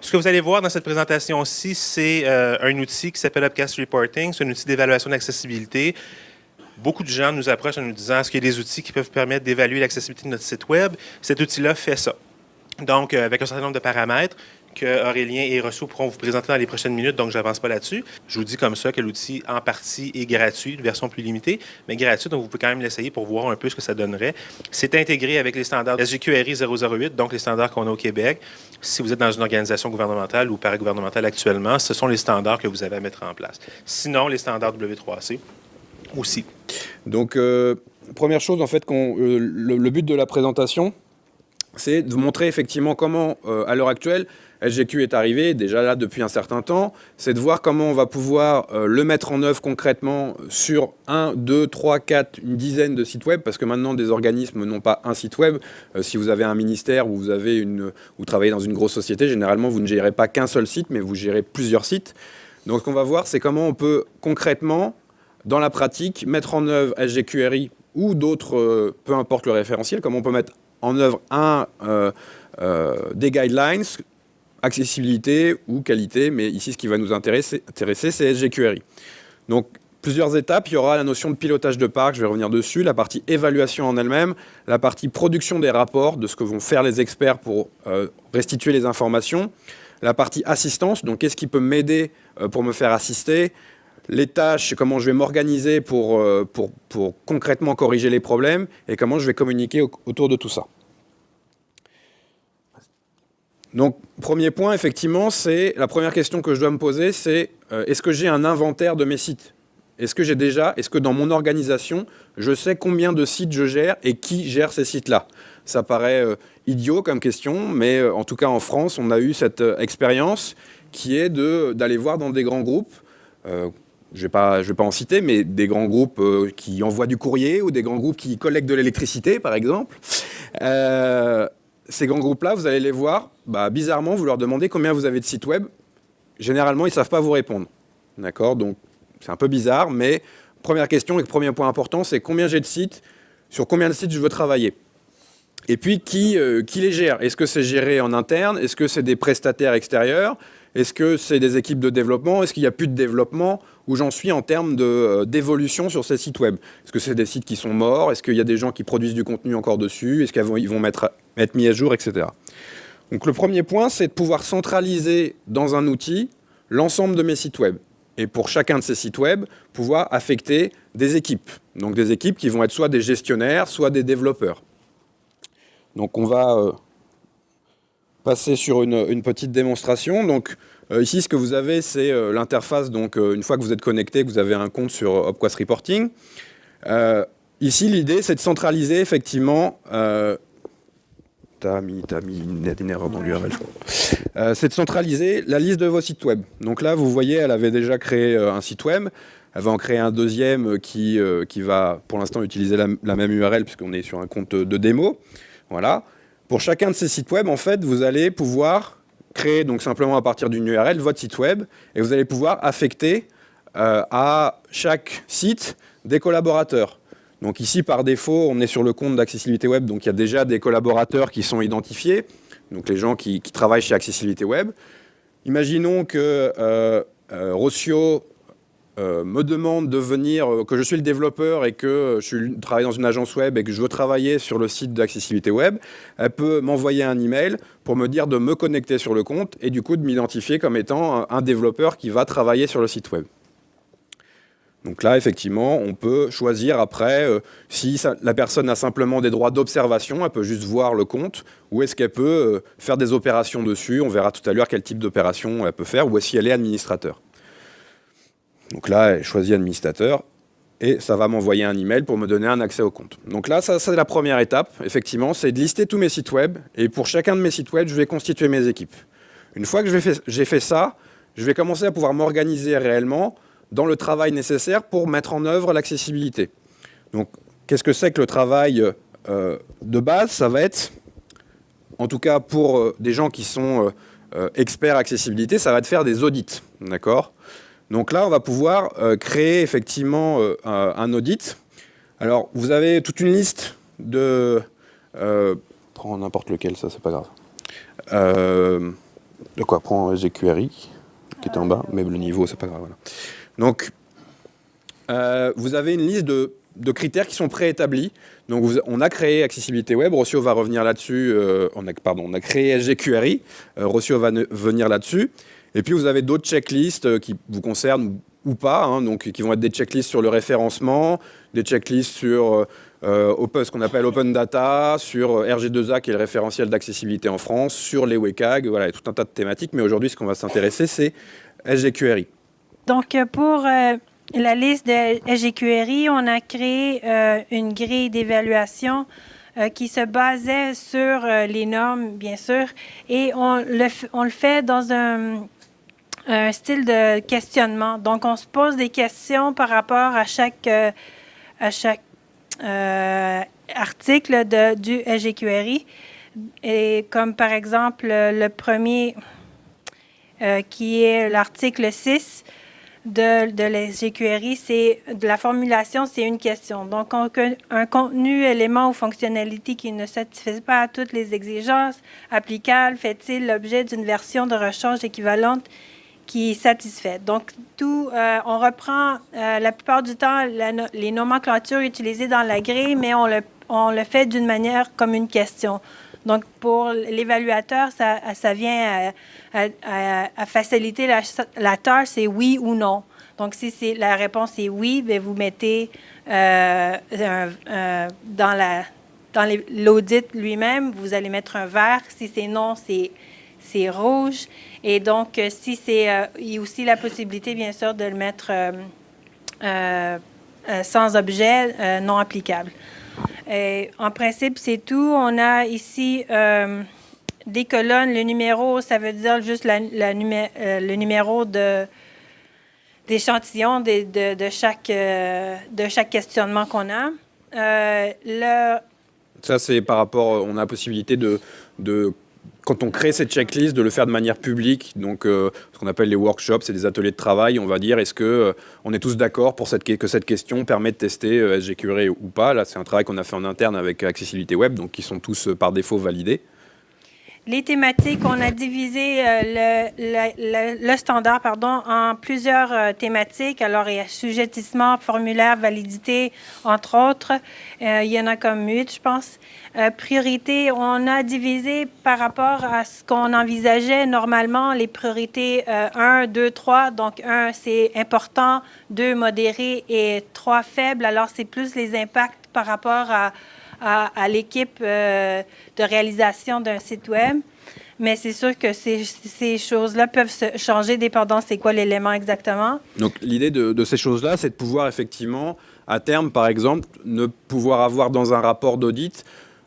Ce que vous allez voir dans cette présentation-ci, c'est euh, un outil qui s'appelle Upcast Reporting. C'est un outil d'évaluation d'accessibilité. Beaucoup de gens nous approchent en nous disant est-ce qu'il y a des outils qui peuvent permettre d'évaluer l'accessibilité de notre site Web? Cet outil-là fait ça. Donc, euh, avec un certain nombre de paramètres, Aurélien et Rousseau pourront vous présenter dans les prochaines minutes, donc je n'avance pas là-dessus. Je vous dis comme ça que l'outil, en partie, est gratuit, version plus limitée, mais gratuit, donc vous pouvez quand même l'essayer pour voir un peu ce que ça donnerait. C'est intégré avec les standards SGQRI 008, donc les standards qu'on a au Québec. Si vous êtes dans une organisation gouvernementale ou paragouvernementale actuellement, ce sont les standards que vous avez à mettre en place. Sinon, les standards W3C aussi. Donc, euh, première chose, en fait, euh, le, but de la présentation, c'est de vous montrer effectivement comment, euh, à l'heure actuelle, SGQ est arrivé, déjà là depuis un certain temps, c'est de voir comment on va pouvoir euh, le mettre en œuvre concrètement sur un, deux, trois, quatre, une dizaine de sites web, parce que maintenant des organismes n'ont pas un site web. Euh, si vous avez un ministère ou vous, travaillez dans une grosse société, généralement vous ne gérez pas qu'un seul site, mais vous gérez plusieurs sites. Donc ce qu'on va voir, c'est comment on peut concrètement, dans la pratique, mettre en œuvre SGQRI ou d'autres, euh, peu importe le référentiel, comment on peut mettre en œuvre un, des guidelines accessibilité ou qualité, mais ici, ce qui va nous intéresser, c'est SGQRI. Donc, plusieurs étapes. Il y aura la notion de pilotage de parc, je vais revenir dessus, la partie évaluation en elle-même, la partie production des rapports, de ce que vont faire les experts pour euh, restituer les informations, la partie assistance, donc qu'est-ce qui peut m'aider euh, pour me faire assister, les tâches, comment je vais m'organiser pour, euh, concrètement corriger les problèmes, et comment je vais communiquer autour de tout ça. Donc, premier point, effectivement, c'est la première question que je dois me poser, c'est euh, est-ce que j'ai un inventaire de mes sites? Est-ce que j'ai déjà, est-ce que dans mon organisation, je sais combien de sites je gère et qui gère ces sites-là? Ça paraît euh, idiot comme question, mais euh, en tout cas en France, on a eu cette expérience qui est d'aller voir dans des grands groupes, je ne vais, vais pas en citer, mais des grands groupes qui envoient du courrier ou des grands groupes qui collectent de l'électricité, par exemple ces grands groupes-là, vous allez les voir, bah, bizarrement, vous leur demandez combien vous avez de sites web. Généralement, ils ne savent pas vous répondre. D'accord? Donc, c'est un peu bizarre, mais première question et premier point important, c'est combien j'ai de sites, sur combien de sites je veux travailler? Et puis, qui, euh, qui les gère? Est-ce que c'est géré en interne? Est-ce que c'est des prestataires extérieurs? Est-ce que c'est des équipes de développement? Est-ce qu'il n'y a plus de développement? Où j'en suis en termes euh, d'évolution sur ces sites web Est-ce que c'est des sites qui sont morts? Est-ce qu'il y a des gens qui produisent du contenu encore dessus? Est-ce qu'ils vont mettre être mis à jour, etc. Donc le premier point, c'est de pouvoir centraliser dans un outil l'ensemble de mes sites web. Et pour chacun de ces sites web, pouvoir affecter des équipes. Donc des équipes qui vont être soit des gestionnaires, soit des développeurs. Donc on va euh, passer sur une, petite démonstration. Donc ici, ce que vous avez, c'est euh, l'interface. Donc une fois que vous êtes connecté, que vous avez un compte sur Opquast Reporting. ici, l'idée, c'est de centraliser effectivement T'as mis, une, erreur dans l'URL. Euh, c'est de centraliser la liste de vos sites web. Donc là, vous voyez, elle avait déjà créé euh, un site web. Elle va en créer un deuxième euh, qui, qui va, pour l'instant, utiliser la, même URL puisqu'on est sur un compte de démo. Voilà. Pour chacun de ces sites web, en fait, vous allez pouvoir créer, donc simplement à partir d'une URL, votre site web, et vous allez pouvoir affecter à chaque site des collaborateurs. Donc ici, par défaut, on est sur le compte d'accessibilité web, donc il y a déjà des collaborateurs qui sont identifiés, donc les gens qui, travaillent chez Accessibilité Web. Imaginons que euh, euh euh, me demande de venir, euh, que je suis le développeur et que je travaille dans une agence web et que je veux travailler sur le site d'accessibilité web, elle peut m'envoyer un email pour me dire de me connecter sur le compte et du coup de m'identifier comme étant un développeur qui va travailler sur le site web. Donc là, effectivement, on peut choisir après euh, si la personne a simplement des droits d'observation, elle peut juste voir le compte, ou est-ce qu'elle peut faire des opérations dessus, on verra tout à l'heure quel type d'opération elle peut faire, ou si elle est administrateur. Donc là, elle choisit administrateur, et ça va m'envoyer un email pour me donner un accès au compte. Donc là, ça c'est la première étape, effectivement, c'est de lister tous mes sites web, et pour chacun de mes sites web, je vais constituer mes équipes. Une fois que j'ai fait ça, je vais commencer à pouvoir m'organiser réellement, dans le travail nécessaire pour mettre en œuvre l'accessibilité. Donc, qu'est-ce que c'est que le travail euh, de base? Ça va être, en tout cas pour euh, des gens qui sont euh, experts accessibilité, ça va être faire des audits, d'accord? Donc là, on va pouvoir créer effectivement un audit. Alors, vous avez toute une liste de... prends n'importe lequel, ça, c'est pas grave. de quoi? Prend SGQRI, qui est en bas, mais le niveau, c'est pas grave. Donc, euh, vous avez une liste de, critères qui sont préétablis. Donc, on a créé Accessibilité Web, Rossio va revenir là-dessus, euh, on a, pardon, on a créé SGQRI, euh, Rossio va venir là-dessus. Et puis, vous avez d'autres checklists qui vous concernent ou pas, hein, donc qui vont être des checklists sur le référencement, des checklists sur euh, ce qu'on appelle Open Data, sur RG2A, qui est le référentiel d'accessibilité en France, sur les WCAG, voilà, il y a tout un tas de thématiques. Mais aujourd'hui, ce qu'on va s'intéresser, c'est SGQRI. Donc, pour euh, la liste de SGQRI, on a créé euh, une grille d'évaluation qui se basait sur les normes, bien sûr, et on le fait dans un, un, style de questionnement. Donc, on se pose des questions par rapport à chaque, à chaque euh, articles de, du SGQRI, et comme par exemple le premier euh, qui est l'article 6 de, de l'SGQRI, c'est de la formulation, c'est une question. Donc, un contenu, élément ou fonctionnalité qui ne satisfait pas à toutes les exigences applicables fait-il l'objet d'une version de rechange équivalente qui satisfait. Donc, tout, euh, on reprend euh, la plupart du temps les nomenclatures utilisées dans la grille, mais on le, fait d'une manière comme une question. Donc, pour l'évaluateur, ça, vient à, faciliter la, tâche, c'est oui ou non. Donc, si c'est la réponse est oui, bien, vous mettez euh, dans la dans l'audit lui-même, vous allez mettre un vert. Si c'est non, c'est rouge. Et donc, euh, si c'est, euh, il y a aussi la possibilité, bien sûr, de le mettre euh, sans objet non applicable. En principe, c'est tout. On a ici des colonnes. Le numéro, ça veut dire juste la, le numéro de d'échantillon de, chaque, de chaque questionnement qu'on a. le... Ça, c'est par rapport, on a la possibilité de quand on crée cette checklist, de le faire de manière publique, donc euh, ce qu'on appelle les workshops, c'est des ateliers de travail, on va dire, est-ce que euh, est tous d'accord pour que cette question permet de tester euh, SGQRE ou pas? Là, c'est un travail qu'on a fait en interne avec Accessibilité Web, donc qui sont tous par défaut validés. Les thématiques, on a divisé euh, le, standard pardon, en plusieurs euh, thématiques. Alors, il y a sujettissement, formulaire, validité, entre autres. Euh, il y en a comme huit, je pense. priorité, on a divisé par rapport à ce qu'on envisageait normalement les priorités 1, 2, 3. Donc, 1, c'est important, 2, modéré et 3, faible. Alors, c'est plus les impacts par rapport à à, l'équipe euh, de réalisation d'un site web. Mais c'est sûr que ces, choses-là peuvent changer dépendant c'est quoi l'élément exactement. Donc l'idée de, ces choses-là, c'est de pouvoir effectivement, à terme par exemple, ne pouvoir avoir dans un rapport d'audit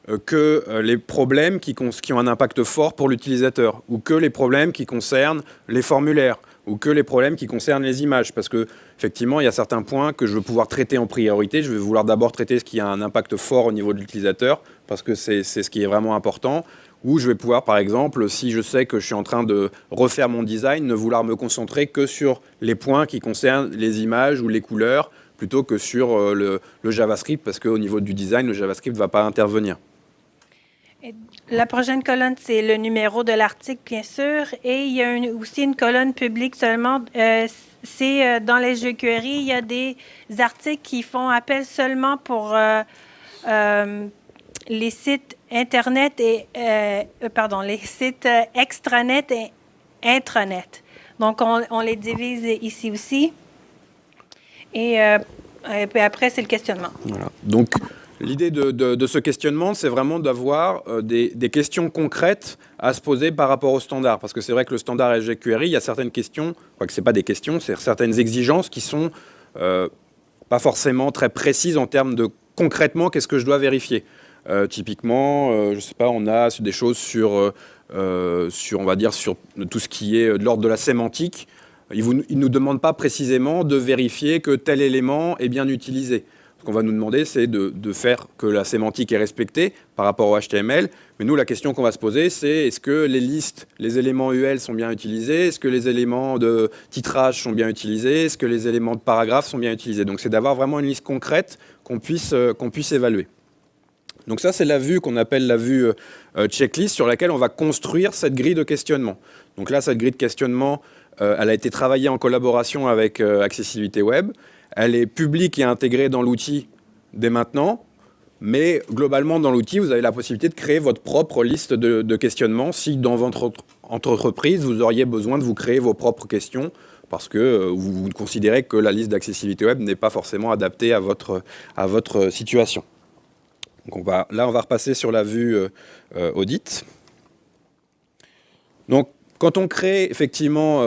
euh, que euh, les problèmes qui, ont un impact fort pour l'utilisateur ou que les problèmes qui concernent les formulaires ou que les problèmes qui concernent les images. Parce que effectivement, il y a certains points que je veux pouvoir traiter en priorité. Je vais vouloir d'abord traiter ce qui a un impact fort au niveau de l'utilisateur, parce que c'est ce qui est vraiment important. Ou je vais pouvoir, par exemple, si je sais que je suis en train de refaire mon design, ne vouloir me concentrer que sur les points qui concernent les images ou les couleurs, plutôt que sur euh, le, le JavaScript, parce qu'au niveau du design, le JavaScript ne va pas intervenir. La prochaine colonne, c'est le numéro de l'article, bien sûr. Et il y a aussi une colonne publique seulement. Euh, c'est euh, dans les jeux queries, il y a des articles qui font appel seulement pour euh, les sites Internet et, pardon, les sites extranet et intranet. Donc, on, les divise ici aussi. Et, et puis après, c'est le questionnement. Voilà. Donc, L'idée de, ce questionnement, c'est vraiment d'avoir euh, des, questions concrètes à se poser par rapport au standard. Parce que c'est vrai que le standard SGQRI, il y a certaines questions, que ce pas des questions, c'est certaines exigences qui sont euh, pas forcément très précises en termes de concrètement qu'est-ce que je dois vérifier. Euh, typiquement, je sais pas, on a des choses sur, sur, on va dire, sur tout ce qui est de l'ordre de la sémantique. Il ne nous demande pas précisément de vérifier que tel élément est bien utilisé. Ce qu'on va nous demander, c'est de, faire que la sémantique est respectée par rapport au HTML. Mais nous, la question qu'on va se poser, c'est est-ce que les listes, les éléments UL sont bien utilisés? Est-ce que les éléments de titrage sont bien utilisés? Est-ce que les éléments de paragraphe sont bien utilisés? Donc, c'est d'avoir vraiment une liste concrète qu'on puisse, euh, qu'on puisse évaluer. Donc ça, c'est la vue qu'on appelle la vue checklist sur laquelle on va construire cette grille de questionnement. Donc là, cette grille de questionnement, elle a été travaillée en collaboration avec Accessibilité Web. Elle est publique et intégrée dans l'outil dès maintenant. Mais globalement, dans l'outil, vous avez la possibilité de créer votre propre liste de, questionnements si dans votre entreprise, vous auriez besoin de vous créer vos propres questions parce que euh, vous, considérez que la liste d'accessibilité web n'est pas forcément adaptée à votre, situation. On va, là, on va repasser sur la vue euh, euh, audit. Donc, quand on crée effectivement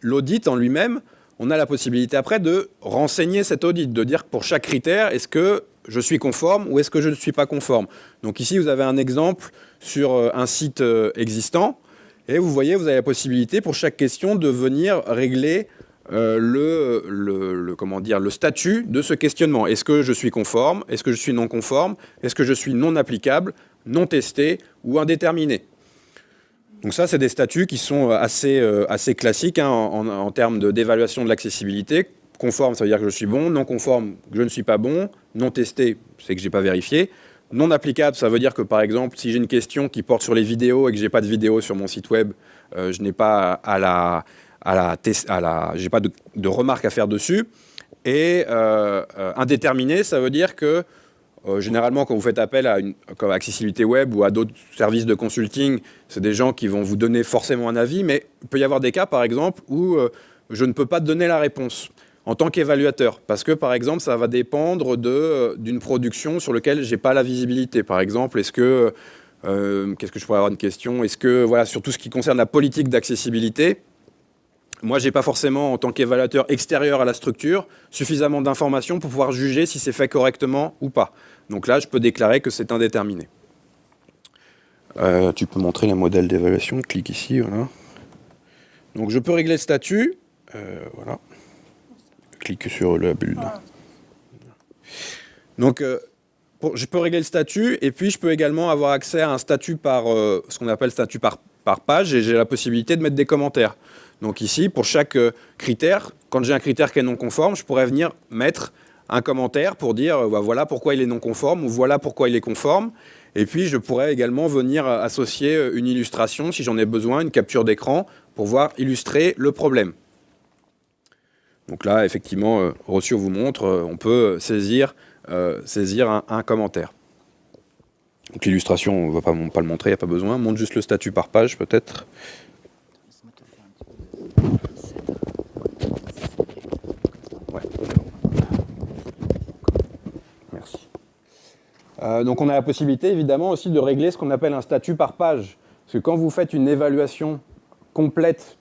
l'audit en lui-même, on a la possibilité après de renseigner cet audit, de dire pour chaque critère, est-ce que je suis conforme ou est-ce que je ne suis pas conforme Donc ici, vous avez un exemple sur euh, un site euh, existant. Et vous voyez, vous avez la possibilité pour chaque question de venir régler euh, le, comment dire, le statut de ce questionnement. Est-ce que je suis conforme? Est-ce que je suis non conforme? Est-ce que je suis non applicable, non testé ou indéterminé? Donc ça, c'est des statuts qui sont assez, assez classiques hein, en, termes d'évaluation de l'accessibilité. Conforme, ça veut dire que je suis bon. Non conforme, je ne suis pas bon. Non testé, c'est que je n'ai pas vérifié. Non applicable, ça veut dire que par exemple, si j'ai une question qui porte sur les vidéos et que je n'ai pas de vidéo sur mon site web, euh, je n'ai pas à la, à la, j'ai pas de, remarques à faire dessus. Et euh, euh, indéterminé, ça veut dire que généralement, quand vous faites appel à une comme accessibilité web ou à d'autres services de consulting, c'est des gens qui vont vous donner forcément un avis, mais il peut y avoir des cas, par exemple, où je ne peux pas donner la réponse en tant qu'évaluateur. Parce que, par exemple, ça va dépendre euh, d'une production sur laquelle je n'ai pas la visibilité. Par exemple, est-ce que, euh, qu'est-ce que je pourrais avoir une question? Est-ce que, voilà, sur tout ce qui concerne la politique d'accessibilité, moi, je n'ai pas forcément, en tant qu'évaluateur extérieur à la structure, suffisamment d'informations pour pouvoir juger si c'est fait correctement ou pas. Donc là, je peux déclarer que c'est indéterminé. Euh, tu peux montrer les modèles d'évaluation, clique ici, voilà. Donc je peux régler le statut, voilà clique sur la bulle. Donc, euh, je peux régler le statut et puis je peux également avoir accès à un statut par euh, ce qu'on appelle statut par, par page et j'ai la possibilité de mettre des commentaires. Donc ici, pour chaque euh, critère, quand j'ai un critère qui est non conforme, je pourrais venir mettre un commentaire pour dire bah, voilà pourquoi il est non conforme ou voilà pourquoi il est conforme. Et puis je pourrais également venir associer une illustration si j'en ai besoin, une capture d'écran pour voir illustrer le problème. Donc là, effectivement, euh, Rossio vous montre, euh, on peut saisir, euh, saisir un, commentaire. Donc l'illustration, on ne va pas, pas, le montrer, il n'y a pas besoin. Montre juste le statut par page, peut-être. Donc on a la possibilité, évidemment, aussi de régler ce qu'on appelle un statut par page. Parce que quand vous faites une évaluation complète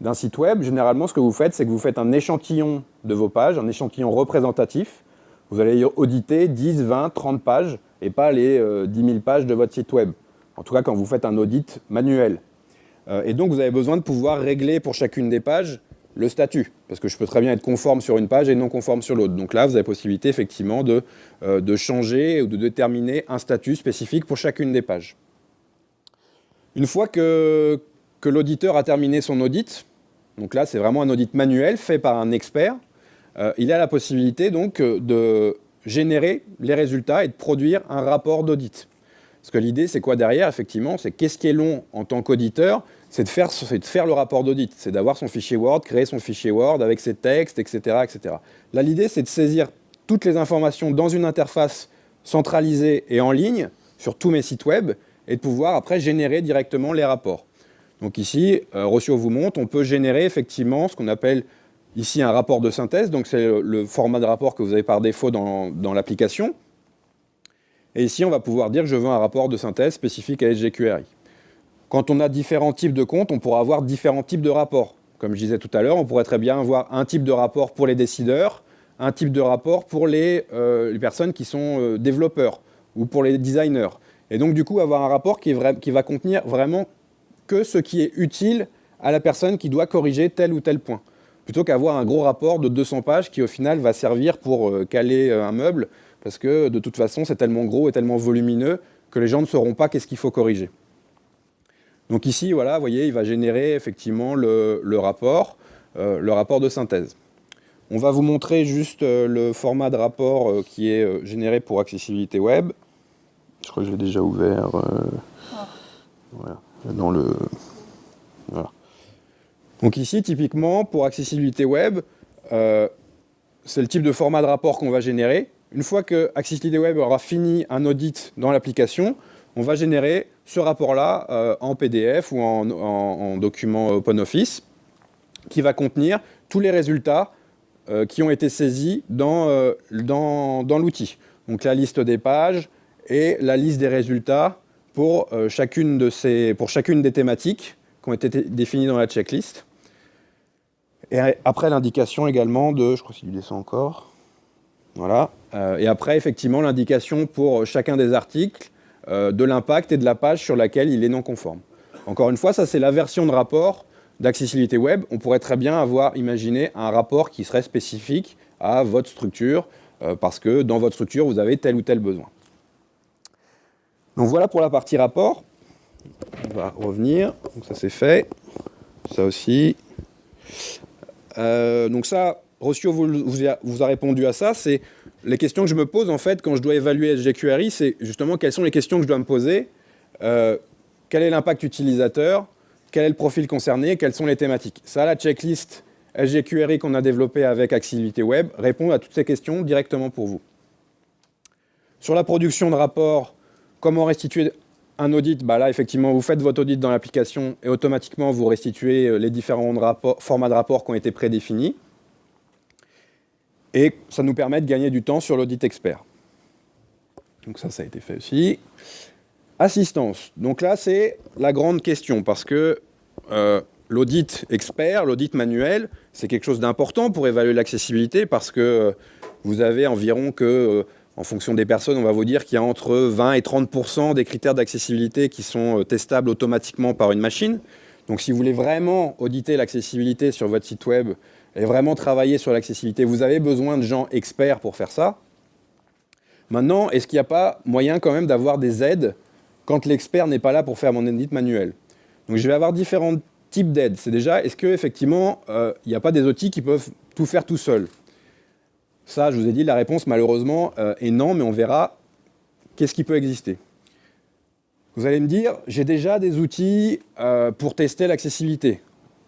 d'un site web, généralement, ce que vous faites, c'est que vous faites un échantillon de vos pages, un échantillon représentatif. Vous allez auditer 10, 20, 30 pages et pas les 10 euh, 000 pages de votre site web. En tout cas, quand vous faites un audit manuel. Euh, et donc, vous avez besoin de pouvoir régler pour chacune des pages le statut. Parce que je peux très bien être conforme sur une page et non conforme sur l'autre. Donc là, vous avez possibilité, effectivement, de, euh, changer ou de déterminer un statut spécifique pour chacune des pages. Une fois que, que l'auditeur a terminé son audit, donc là c'est vraiment un audit manuel fait par un expert, euh, il a la possibilité donc euh, de générer les résultats et de produire un rapport d'audit. Parce que l'idée c'est quoi derrière? Effectivement C'est qu'est-ce qui est long en tant qu'auditeur C'est de, faire, le rapport d'audit, c'est d'avoir son fichier Word, créer son fichier Word avec ses textes, etc. etc. Là l'idée c'est de saisir toutes les informations dans une interface centralisée et en ligne sur tous mes sites web et de pouvoir après générer directement les rapports. Donc ici, euh, Rossio vous montre, on peut générer effectivement ce qu'on appelle ici un rapport de synthèse. Donc c'est le, format de rapport que vous avez par défaut dans, l'application. Et ici, on va pouvoir dire que je veux un rapport de synthèse spécifique à SGQRI. Quand on a différents types de comptes, on pourra avoir différents types de rapports. Comme je disais tout à l'heure, on pourrait très bien avoir un type de rapport pour les décideurs, un type de rapport pour les, euh, personnes qui sont euh, développeurs ou pour les designers. Et donc, du coup, avoir un rapport qui, va contenir vraiment que ce qui est utile à la personne qui doit corriger tel ou tel point. Plutôt qu'avoir un gros rapport de 200 pages qui au final va servir pour euh, caler un meuble, parce que de toute façon c'est tellement gros et tellement volumineux que les gens ne sauront pas qu'est-ce qu'il faut corriger. Donc ici, voilà, vous voyez, il va générer effectivement le, rapport, euh, le rapport de synthèse. On va vous montrer juste le format de rapport qui est généré pour accessibilité web. Je crois que je l'ai déjà ouvert. Voilà. Donc ici, typiquement, pour accessibilité web, c'est le type de format de rapport qu'on va générer. Une fois que Accessibilité Web aura fini un audit dans l'application, on va générer ce rapport-là euh, en PDF ou en, document OpenOffice qui va contenir tous les résultats euh, qui ont été saisis dans, euh, dans, dans l'outil. Donc la liste des pages et la liste des résultats pour, chacune, de ces, pour chacune des thématiques qui ont été définies dans la checklist. Et après, l'indication également de, je crois qu'il descend encore, voilà. Et après, effectivement, l'indication pour chacun des articles euh, de l'impact et de la page sur laquelle il est non conforme. Encore une fois, ça c'est la version de rapport d'accessibilité web. On pourrait très bien avoir imaginé un rapport qui serait spécifique à votre structure, euh, parce que dans votre structure, vous avez tel ou tel besoin. Donc voilà pour la partie rapport. On va revenir. Donc ça c'est fait. Ça aussi. Euh, donc ça, Rossio vous, a, répondu à ça. C'est les questions que je me pose en fait quand je dois évaluer SGQRI, c'est justement quelles sont les questions que je dois me poser. Euh, quel est l'impact utilisateur Quel est le profil concerné Quelles sont les thématiques Ça, la checklist SGQRI qu'on a développée avec Accessibilité Web répond à toutes ces questions directement pour vous. Sur la production de rapports, comment restituer un audit, bah là, effectivement, vous faites votre audit dans l'application et automatiquement, vous restituez euh, les différents formats de rapports qui ont été prédéfinis. Et ça nous permet de gagner du temps sur l'audit expert. Donc ça, ça a été fait aussi. Assistance. Donc là, c'est la grande question parce que euh, l'audit expert, l'audit manuel, c'est quelque chose d'important pour évaluer l'accessibilité parce que euh, vous avez environ que en fonction des personnes, on va vous dire qu'il y a entre 20 et 30% des critères d'accessibilité qui sont euh, testables automatiquement par une machine. Donc si vous voulez vraiment auditer l'accessibilité sur votre site web et vraiment travailler sur l'accessibilité, vous avez besoin de gens experts pour faire ça. Maintenant, est-ce qu'il n'y a pas moyen quand même d'avoir des aides quand l'expert n'est pas là pour faire mon audit manuel? Donc je vais avoir différents types d'aides. C'est déjà, est-ce qu'effectivement, euh, il n'y a pas des outils qui peuvent tout faire tout seuls ça, je vous ai dit, la réponse, malheureusement, euh, est non, mais on verra qu'est-ce qui peut exister. Vous allez me dire, j'ai déjà des outils euh, pour tester l'accessibilité.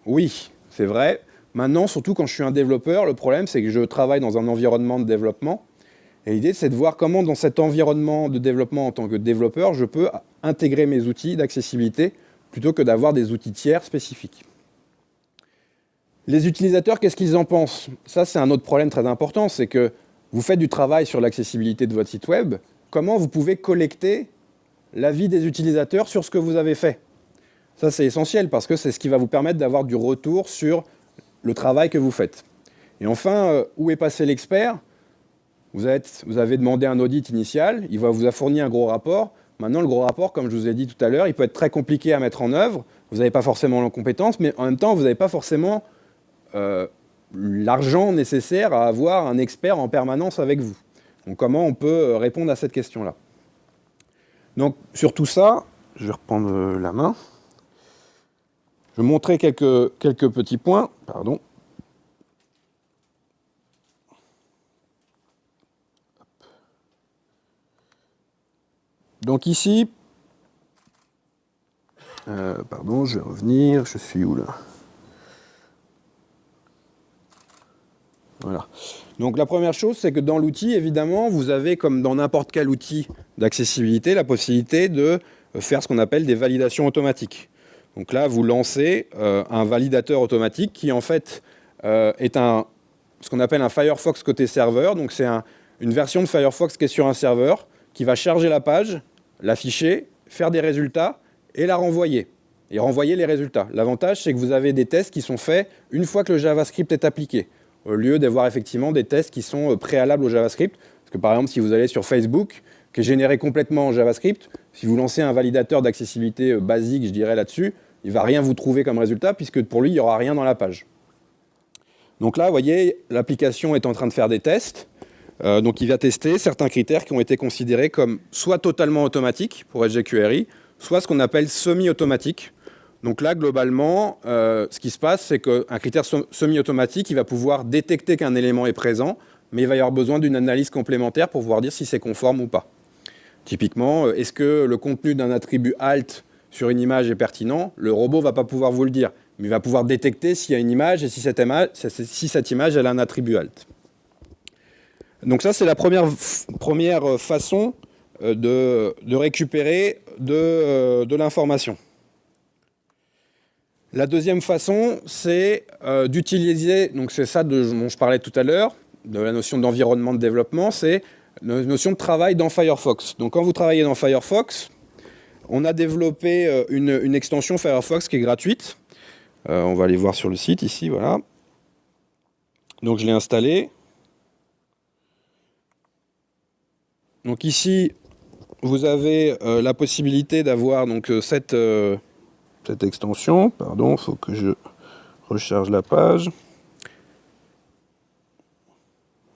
Oui, c'est vrai. Maintenant, surtout quand je suis un développeur, le problème, c'est que je travaille dans un environnement de développement. Et l'idée, c'est de voir comment, dans cet environnement de développement en tant que développeur, je peux intégrer mes outils d'accessibilité plutôt que d'avoir des outils tiers spécifiques. Les utilisateurs, qu'est-ce qu'ils en pensent? Ça, c'est un autre problème très important, c'est que vous faites du travail sur l'accessibilité de votre site web. Comment vous pouvez collecter l'avis des utilisateurs sur ce que vous avez fait? Ça, c'est essentiel parce que c'est ce qui va vous permettre d'avoir du retour sur le travail que vous faites. Et enfin, euh, où est passé l'expert? Vous, avez demandé un audit initial, il vous a fourni un gros rapport. Maintenant, le gros rapport, comme je vous ai dit tout à l'heure, il peut être très compliqué à mettre en œuvre. Vous n'avez pas forcément la compétence, mais en même temps, vous n'avez pas forcément euh, l'argent nécessaire à avoir un expert en permanence avec vous. Donc comment on peut euh, répondre à cette question-là? Donc sur tout ça, je vais reprendre la main. Vais montrer quelques, quelques petits points. Pardon. Donc ici, pardon, je vais revenir, je suis où là? Voilà. Donc la première chose, c'est que dans l'outil, évidemment, vous avez, comme dans n'importe quel outil d'accessibilité, la possibilité de euh, faire ce qu'on appelle des validations automatiques. Donc là, vous lancez euh, un validateur automatique qui, en fait, euh, est un, ce qu'on appelle un Firefox côté serveur. Donc c'est une version de Firefox qui est sur un serveur, qui va charger la page, l'afficher, faire des résultats et la renvoyer. Et renvoyer les résultats. L'avantage, c'est que vous avez des tests qui sont faits une fois que le JavaScript est appliqué au lieu d'avoir effectivement des tests qui sont euh, préalables au JavaScript. Parce que par exemple, si vous allez sur Facebook, qui est généré complètement en JavaScript, si vous lancez un validateur d'accessibilité basique, je dirais là-dessus, il ne va rien vous trouver comme résultat, puisque pour lui, il n'y aura rien dans la page. Donc là, vous voyez, l'application est en train de faire des tests. Euh, donc il va tester certains critères qui ont été considérés comme soit totalement automatiques pour SGQRI, soit ce qu'on appelle semi-automatique. Donc là, globalement, euh, ce qui se passe, c'est qu'un critère semi-automatique, il va pouvoir détecter qu'un élément est présent, mais il va y avoir besoin d'une analyse complémentaire pour pouvoir dire si c'est conforme ou pas. Typiquement, euh, est-ce que le contenu d'un attribut alt sur une image est pertinent Le robot ne va pas pouvoir vous le dire, mais il va pouvoir détecter s'il y a une image et si cette image, si cette image a un attribut alt. Donc ça, c'est la première, façon euh, de, récupérer de, de l'information. La deuxième façon, c'est euh, d'utiliser, donc c'est ça dont je parlais tout à l'heure, de la notion d'environnement de développement, c'est la notion de travail dans Firefox. Donc quand vous travaillez dans Firefox, on a développé euh, une, extension Firefox qui est gratuite. Euh, on va aller voir sur le site ici, voilà. Donc je l'ai installée. Donc ici, vous avez la possibilité d'avoir cette cette extension. Pardon, il faut que je recharge la page.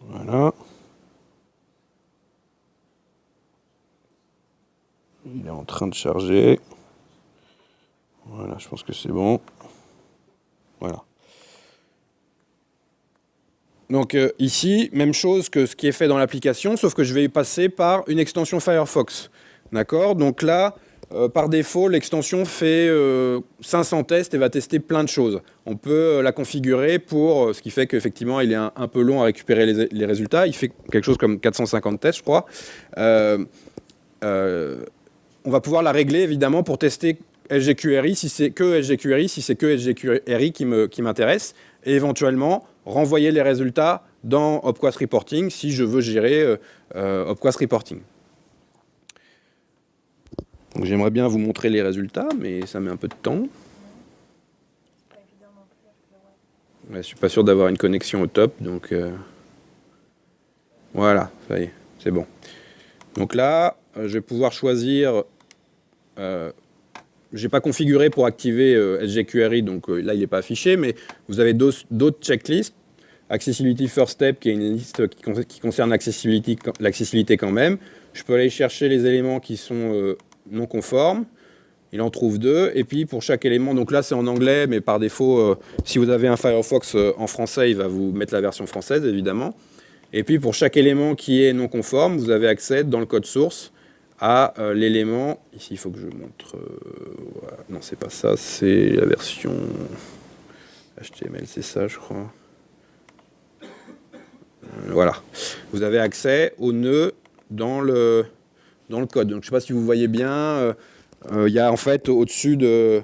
Voilà. Il est en train de charger. Voilà, je pense que c'est bon. Voilà. Donc euh, ici, même chose que ce qui est fait dans l'application, sauf que je vais passer par une extension Firefox. D'accord? Donc là, euh, par défaut, l'extension fait 500 euh, tests et va tester plein de choses. On peut la configurer pour, ce qui fait qu'effectivement, il est un, peu long à récupérer les, résultats. Il fait quelque chose comme 450 tests, je crois. On va pouvoir la régler, évidemment, pour tester SGQRI, si c'est que SGQRI, si c'est que SGQRI qui m'intéresse, et éventuellement renvoyer les résultats dans Opquast Reporting si je veux gérer Opquast Reporting. J'aimerais bien vous montrer les résultats, mais ça met un peu de temps. Je ne suis pas sûr d'avoir une connexion au top, donc euh, voilà, ça y est, c'est bon. Donc là, euh, je vais pouvoir choisir. Euh, je n'ai pas configuré pour activer SGQRI, donc là il n'est pas affiché, mais vous avez d'autres checklists. Accessibility First Step, qui est une liste qui, concerne l'accessibilité quand même. Je peux aller chercher les éléments qui sont non conforme. Il en trouve deux. Et puis pour chaque élément, donc là c'est en anglais, mais par défaut, euh, si vous avez un Firefox euh, en français, il va vous mettre la version française évidemment. Et puis pour chaque élément qui est non conforme, vous avez accès dans le code source à euh, l'élément. Ici, il faut que je montre. Non, c'est pas ça, c'est la version HTML, c'est ça, je crois. voilà. Vous avez accès au nœud dans le code. Donc, je sais pas si vous voyez bien, euh, euh, il y a en fait au-dessus de,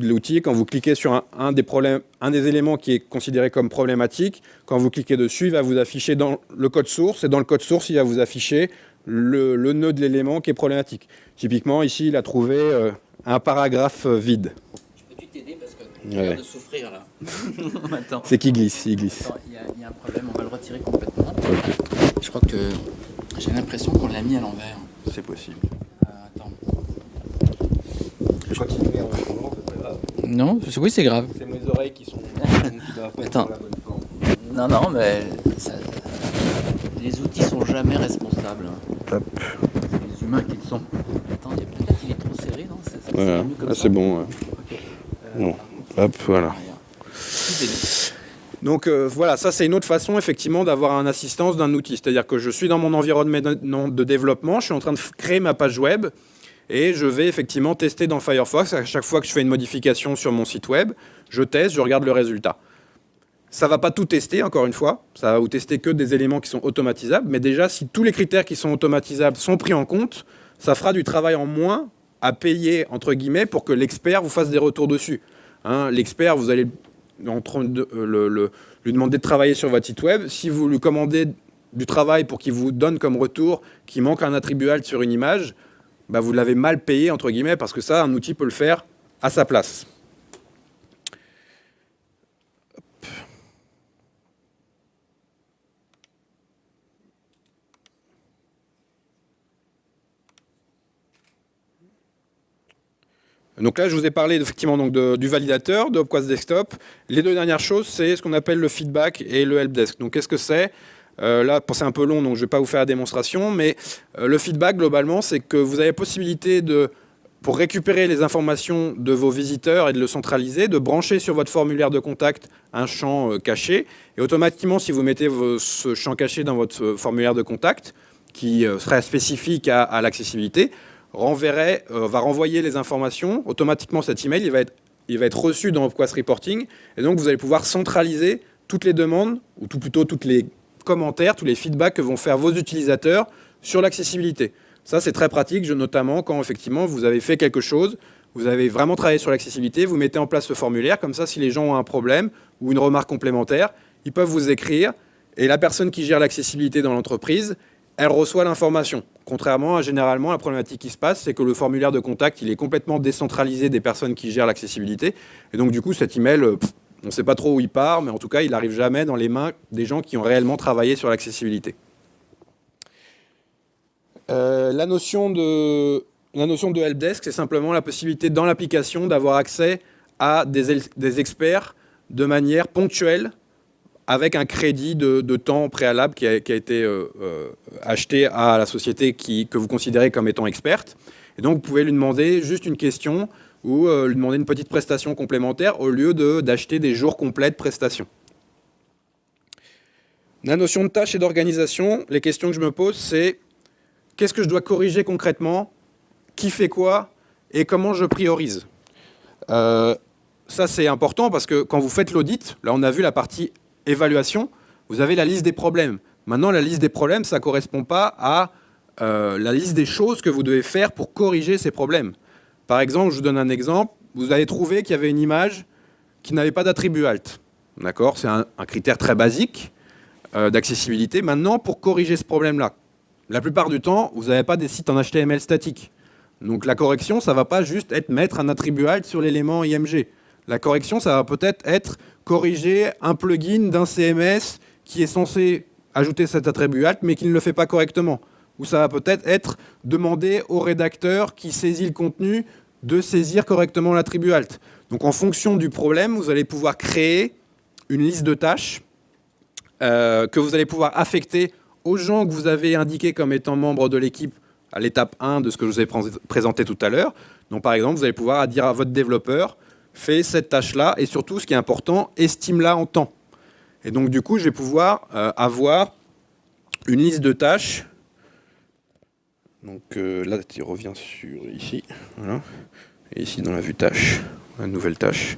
l'outil, quand vous cliquez sur un, des problèmes, un des éléments qui est considéré comme problématique, quand vous cliquez dessus, il va vous afficher dans le code source, et dans le code source, il va vous afficher le, nœud de l'élément qui est problématique. Typiquement, ici, il a trouvé euh, un paragraphe vide. Je peux t'aider parce que tu ouais. de souffrir là. C'est qui glisse, il glisse. Il y, a un problème, on va le retirer complètement. Je crois que j'ai l'impression qu'on l'a mis à l'envers. C'est possible. Euh, attends. Je continuer en attendant, c'est pas grave. Non, oui, c'est grave. C'est mes oreilles qui sont. qui Attends. Non, non, mais les outils sont jamais responsables. Hop. C'est les humains qui le sont. Attends, peut-être qu'il est trop serré, non? Voilà. Ah, c'est bon. Ouais. bon. Hop, voilà. Donc euh, voilà, ça c'est une autre façon effectivement d'avoir un assistance d'un outil. C'est-à-dire que je suis dans mon environnement de développement, je suis en train de créer ma page web et je vais effectivement tester dans Firefox. À chaque fois que je fais une modification sur mon site web, je teste, je regarde le résultat. Ça ne va pas tout tester, encore une fois. Ça va vous tester que des éléments qui sont automatisables. Mais déjà, si tous les critères qui sont automatisables sont pris en compte, ça fera du travail en moins à payer, entre guillemets, pour que l'expert vous fasse des retours dessus. Hein, l'expert, vous allez de euh, lui demander de travailler sur votre site web. Si vous lui commandez du travail pour qu'il vous donne comme retour qu'il manque un attribut alt sur une image, bah vous l'avez mal payé, entre guillemets, parce que ça, un outil peut le faire à sa place. Donc là, je vous ai parlé effectivement donc du validateur, de Opquast Desktop. Les deux dernières choses, c'est ce qu'on appelle le feedback et le helpdesk. Donc qu'est-ce que c'est? Euh, Là, c'est un peu long, donc je ne vais pas vous faire la démonstration, mais euh, le feedback, globalement, c'est que vous avez possibilité de, pour récupérer les informations de vos visiteurs et de le centraliser, de brancher sur votre formulaire de contact un champ euh, caché. Et automatiquement, si vous mettez ce champ caché dans votre formulaire de contact, qui serait spécifique à, l'accessibilité, renverrait, va renvoyer les informations. Automatiquement, cet email, il va être, il va être reçu dans Quest Reporting. Et donc, vous allez pouvoir centraliser toutes les demandes, ou tout plutôt toutes les commentaires, tous les feedbacks que vont faire vos utilisateurs sur l'accessibilité. Ça, c'est très pratique, notamment quand effectivement vous avez fait quelque chose, vous avez vraiment travaillé sur l'accessibilité, vous mettez en place ce formulaire, comme ça, si les gens ont un problème ou une remarque complémentaire, ils peuvent vous écrire, et la personne qui gère l'accessibilité dans l'entreprise, elle reçoit l'information. Contrairement à généralement, la problématique qui se passe, c'est que le formulaire de contact, il est complètement décentralisé des personnes qui gèrent l'accessibilité, et donc du coup, cet email, on ne sait pas trop où il part, mais en tout cas, il n'arrive jamais dans les mains des gens qui ont réellement travaillé sur l'accessibilité. Euh, la notion de helpdesk, c'est simplement la possibilité dans l'application d'avoir accès à des, experts de manière ponctuelle avec un crédit de, temps préalable qui a, été euh, euh, acheté à la société qui, que vous considérez comme étant experte. Et donc, vous pouvez lui demander juste une question ou lui demander une petite prestation complémentaire au lieu d'acheter des jours complets de prestations. La notion de tâche et d'organisation, les questions que je me pose, c'est qu'est-ce que je dois corriger concrètement, qui fait quoi? Et comment je priorise? Euh, ça, c'est important parce que quand vous faites l'audit, là, on a vu la partie évaluation, vous avez la liste des problèmes. Maintenant, la liste des problèmes, ça ne correspond pas à euh, la liste des choses que vous devez faire pour corriger ces problèmes. Par exemple, je vous donne un exemple. Vous avez trouvé qu'il y avait une image qui n'avait pas d'attribut alt. D'accord? C'est un, critère très basique euh, d'accessibilité. Maintenant, pour corriger ce problème-là, la plupart du temps, vous n'avez pas des sites en HTML statiques. Donc la correction, ça ne va pas juste être mettre un attribut alt sur l'élément IMG. La correction, ça va peut-être être corriger un plugin d'un CMS qui est censé ajouter cet attribut alt, mais qui ne le fait pas correctement. Ou ça va peut-être être demander au rédacteur qui saisit le contenu de saisir correctement l'attribut alt. Donc en fonction du problème, vous allez pouvoir créer une liste de tâches euh, que vous allez pouvoir affecter aux gens que vous avez indiqués comme étant membres de l'équipe à l'étape 1 de ce que je vous ai présenté tout à l'heure. Donc par exemple, vous allez pouvoir dire à votre développeur, fais cette tâche-là, et surtout, ce qui est important, estime-la en temps. Et donc du coup, je vais pouvoir euh, avoir une liste de tâches. Donc euh, là, tu reviens sur ici, Et ici dans la vue tâche, la nouvelle tâche.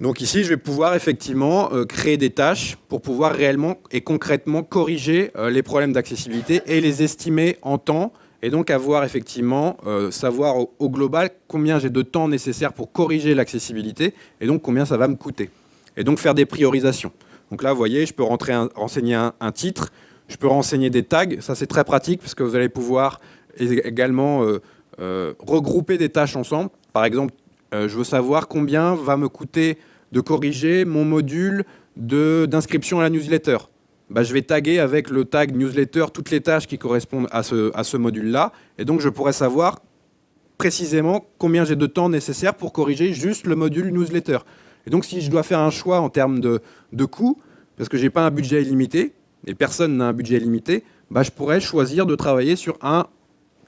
Donc ici, je vais pouvoir effectivement euh, créer des tâches pour pouvoir réellement et concrètement corriger les problèmes d'accessibilité et les estimer en temps et donc avoir effectivement, euh, savoir au, global combien j'ai de temps nécessaire pour corriger l'accessibilité et donc combien ça va me coûter. Et donc faire des priorisations. Donc là, vous voyez, je peux rentrer renseigner un, titre, je peux renseigner des tags, ça c'est très pratique parce que vous allez pouvoir également regrouper des tâches ensemble. Par exemple, je veux savoir combien va me coûter de corriger mon module d'inscription à la newsletter. Bah, je vais taguer avec le tag newsletter toutes les tâches qui correspondent à ce, module-là. Et donc, je pourrais savoir précisément combien j'ai de temps nécessaire pour corriger juste le module newsletter. Et donc, si je dois faire un choix en termes de, de coût, parce que je n'ai pas un budget illimité, et personne n'a un budget illimité, bah, je pourrais choisir de travailler sur, un,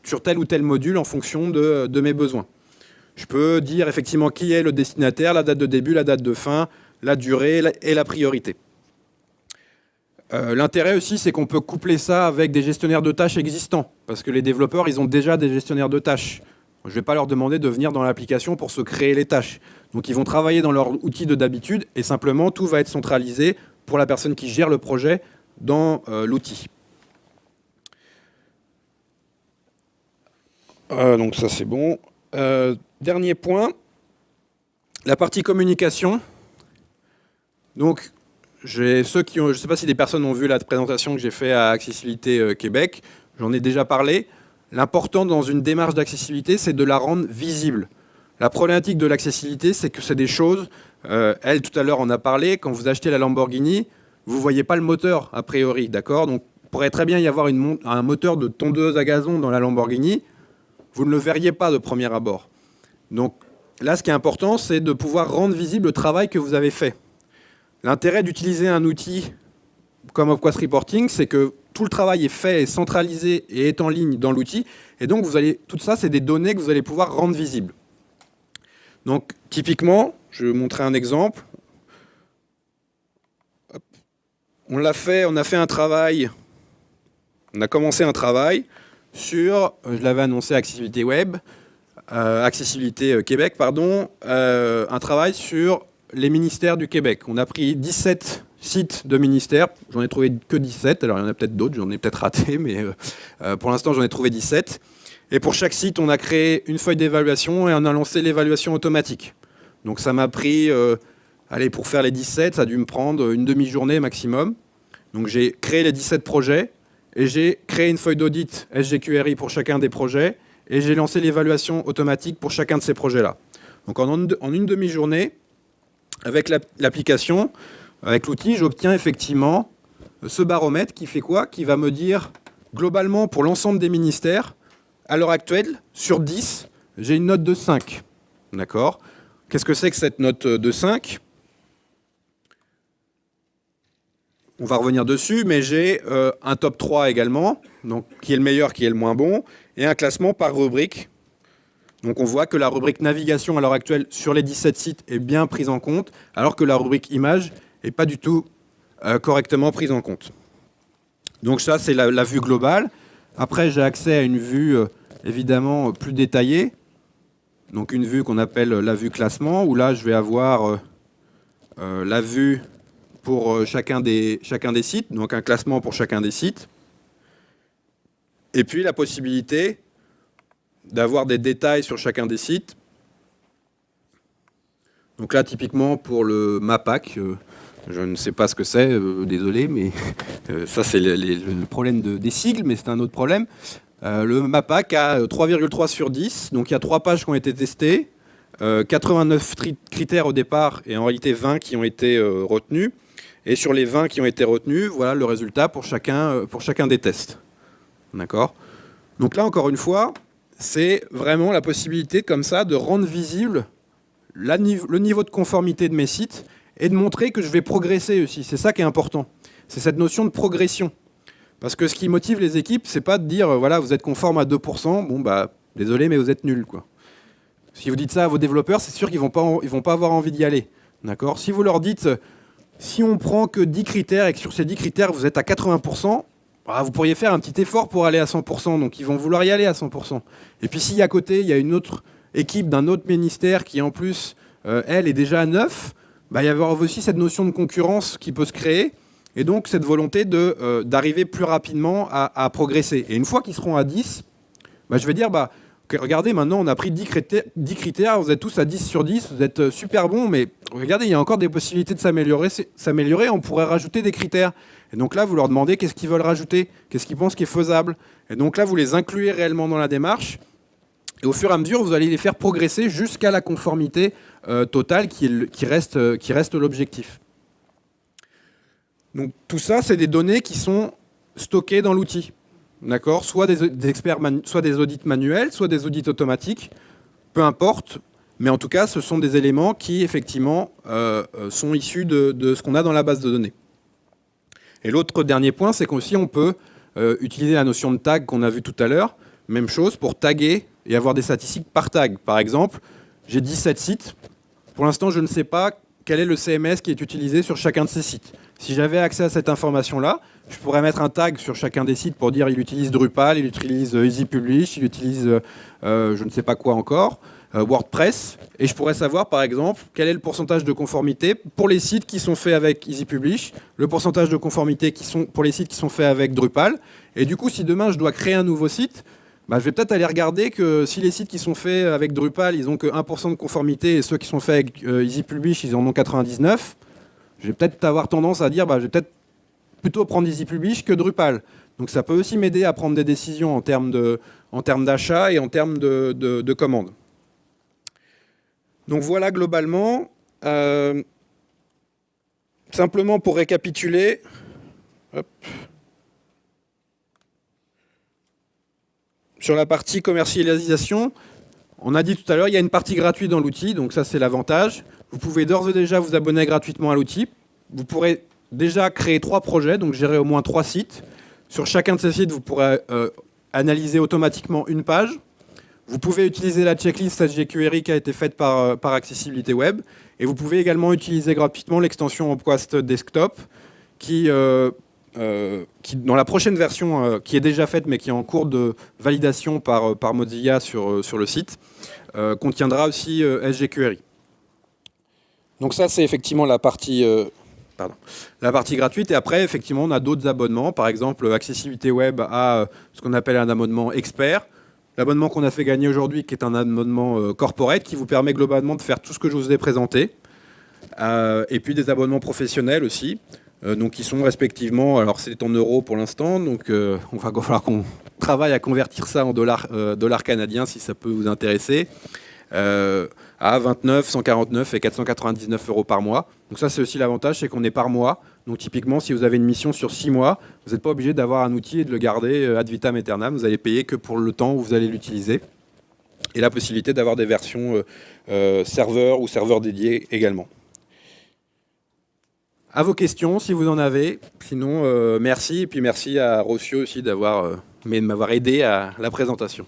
sur tel ou tel module en fonction de mes besoins. Je peux dire effectivement qui est le destinataire, la date de début, la date de fin, la durée et la priorité. Euh, l'intérêt aussi, c'est qu'on peut coupler ça avec des gestionnaires de tâches existants, parce que les développeurs, ils ont déjà des gestionnaires de tâches. Je ne vais pas leur demander de venir dans l'application pour se créer les tâches. Donc ils vont travailler dans leur outil de d'habitude, et simplement, tout va être centralisé pour la personne qui gère le projet dans euh, l'outil. Euh, donc ça, c'est bon. Dernier point, la partie communication. Donc, ceux qui ont, je ne sais pas si des personnes ont vu la présentation que j'ai faite à Accessibilité euh, Québec, j'en ai déjà parlé. L'important dans une démarche d'accessibilité, c'est de la rendre visible. La problématique de l'accessibilité, c'est que c'est des choses, euh, elle tout à l'heure en a parlé, quand vous achetez la Lamborghini, vous ne voyez pas le moteur a priori, d'accord? Donc, pourrait très bien y avoir un moteur de tondeuse à gazon dans la Lamborghini, vous ne le verriez pas de premier abord. Donc là, ce qui est important, c'est de pouvoir rendre visible le travail que vous avez fait. L'intérêt d'utiliser un outil comme Opquest Reporting, c'est que tout le travail est fait, est centralisé et est en ligne dans l'outil. Et donc, vous allez, tout ça, c'est des données que vous allez pouvoir rendre visibles. Donc, typiquement, je vais vous montrer un exemple. On l'a fait, on a fait un travail on a commencé un travail sur, euh, je l'avais annoncé, accessibilité web, euh, accessibilité euh, Québec, pardon, un travail sur les ministères du Québec. On a pris 17 sites de ministères, j'en ai trouvé que 17, alors il y en a peut-être d'autres, j'en ai peut-être raté, mais pour l'instant j'en ai trouvé 17. Et pour chaque site, on a créé une feuille d'évaluation et on a lancé l'évaluation automatique. Donc ça m'a pris, allez, pour faire les 17, ça a dû me prendre une demi-journée maximum. Donc j'ai créé les 17 projets, et j'ai créé une feuille d'audit SGQRI pour chacun des projets et j'ai lancé l'évaluation automatique pour chacun de ces projets-là. Donc en, une demi-journée, avec l'application, avec l'outil, j'obtiens effectivement ce baromètre qui fait quoi? Qui va me dire globalement pour l'ensemble des ministères, à l'heure actuelle, sur 10, j'ai une note de 5. D'accord? Qu'est-ce que c'est que cette note de 5 On va revenir dessus, mais j'ai euh, un top 3 également, donc qui est le meilleur, qui est le moins bon, et un classement par rubrique. Donc on voit que la rubrique navigation à l'heure actuelle sur les 17 sites est bien prise en compte, alors que la rubrique image n'est pas du tout euh, correctement prise en compte. Donc ça, c'est la, vue globale. Après, j'ai accès à une vue euh, évidemment plus détaillée. Donc une vue qu'on appelle la vue classement, où là, je vais avoir la vue pour euh, chacun des sites, donc un classement pour chacun des sites. Et puis la possibilité d'avoir des détails sur chacun des sites. Donc là, typiquement, pour le MAPAC, euh, je ne sais pas ce que c'est, euh, désolé, mais ça c'est le, problème des sigles, mais c'est un autre problème. le MAPAC a 3,3 sur 10, donc il y a trois pages qui ont été testées, 89 critères au départ et en réalité 20 qui ont été retenus. Et sur les 20 qui ont été retenus, voilà le résultat pour chacun, euh, pour chacun des tests. D'accord? Donc là, encore une fois, c'est vraiment la possibilité comme ça de rendre visible le niveau de conformité de mes sites et de montrer que je vais progresser aussi. C'est ça qui est important. C'est cette notion de progression. Parce que ce qui motive les équipes, c'est pas de dire, euh, voilà, vous êtes conforme à 2%, bon bah, désolé, mais vous êtes nul, quoi. Si vous dites ça à vos développeurs, c'est sûr qu'ils vont pas, ils vont pas avoir envie d'y aller. D'accord? Si vous leur dites, si on prend que 10 critères et que sur ces 10 critères, vous êtes à 80%, bah, vous pourriez faire un petit effort pour aller à 100%. Donc, ils vont vouloir y aller à 100%. Et puis, si à côté, il y a une autre équipe d'un autre ministère qui, en plus, euh, elle, est déjà à 9, bah, il y a aussi cette notion de concurrence qui peut se créer. Et donc, cette volonté euh, d'arriver plus rapidement à, progresser. Et une fois qu'ils seront à 10, bah, je vais dire, bah, regardez, maintenant, on a pris 10 critères, vous êtes tous à 10 sur 10, vous êtes euh, super bons, mais regardez, il y a encore des possibilités de s'améliorer, on pourrait rajouter des critères. Et donc là, vous leur demandez qu'est-ce qu'ils veulent rajouter, qu'est-ce qu'ils pensent qui est faisable. Et donc là, vous les incluez réellement dans la démarche. Et au fur et à mesure, vous allez les faire progresser jusqu'à la conformité euh, totale euh, qui reste l'objectif. Donc tout ça, c'est des données qui sont stockées dans l'outil. D'accord soit des, experts soit des audits manuels, soit des audits automatiques, peu importe. Mais en tout cas, ce sont des éléments qui, effectivement, euh, euh, sont issus de, ce qu'on a dans la base de données. Et l'autre dernier point, c'est qu'aussi on peut euh, utiliser la notion de tag qu'on a vu tout à l'heure. Même chose pour taguer et avoir des statistiques par tag. Par exemple, j'ai 17 sites. Pour l'instant, je ne sais pas quel est le CMS qui est utilisé sur chacun de ces sites. Si j'avais accès à cette information-là, je pourrais mettre un tag sur chacun des sites pour dire il utilise Drupal, il utilise euh, Easy Publish, il utilise euh, euh, je ne sais pas quoi encore, WordPress, et je pourrais savoir par exemple quel est le pourcentage de conformité pour les sites qui sont faits avec Easy Publish, le pourcentage de conformité qui pour les sites qui sont faits avec Drupal, et du coup si demain je dois créer un nouveau site, bah, je vais peut-être aller regarder que si les sites qui sont faits avec Drupal, ils ont que 1% de conformité, et ceux qui sont faits avec Easy Publish, ils en ont 99, je vais peut-être avoir tendance à dire, bah, je vais peut-être plutôt prendre Easy Publish que Drupal. Donc ça peut aussi m'aider à prendre des décisions en termes d'achat et en termes de, commandes. Donc voilà globalement. Euh, simplement pour récapituler. Sur la partie commercialisation, on a dit tout à l'heure, il y a une partie gratuite dans l'outil, donc ça c'est l'avantage. Vous pouvez d'ores et déjà vous abonner gratuitement à l'outil. Vous pourrez déjà créé trois projets, donc gérer au moins trois sites. Sur chacun de ces sites, vous pourrez euh, analyser automatiquement une page. Vous pouvez utiliser la checklist SGQRI qui a été faite par, euh, par Accessibilité Web. Et vous pouvez également utiliser gratuitement l'extension Opquast Desktop qui, euh, dans la prochaine version qui est déjà faite mais qui est en cours de validation par, par Mozilla sur, sur le site, contiendra aussi SGQRI. Donc ça, c'est effectivement la partie, pardon, la partie gratuite. Et après, effectivement, on a d'autres abonnements. Par exemple, accessibilité web à ce qu'on appelle un abonnement expert. L'abonnement qu'on a fait gagner aujourd'hui, qui est un abonnement corporate, qui vous permet globalement de faire tout ce que je vous ai présenté. et puis des abonnements professionnels aussi. Euh, donc ils sont respectivement, alors c'est en euros pour l'instant, donc euh, on va falloir qu'on travaille à convertir ça en euh, dollars canadiens si ça peut vous intéresser, à 29, 149 et 499 euros par mois. Donc ça c'est aussi l'avantage, c'est qu'on est par mois. Donc typiquement si vous avez une mission sur 6 mois, vous n'êtes pas obligé d'avoir un outil et de le garder ad vitam aeternam, vous allez payer que pour le temps où vous allez l'utiliser. Et la possibilité d'avoir des versions serveurs ou serveurs dédiés également à vos questions si vous en avez. Sinon, euh, merci. Et puis merci à Rossio aussi d'avoir euh, m'avoir aidé à la présentation.